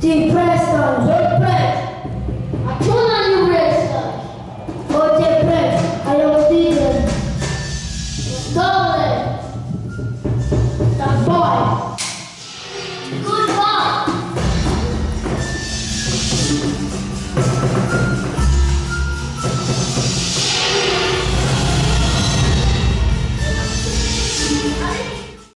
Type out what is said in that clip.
depressed on hopeless.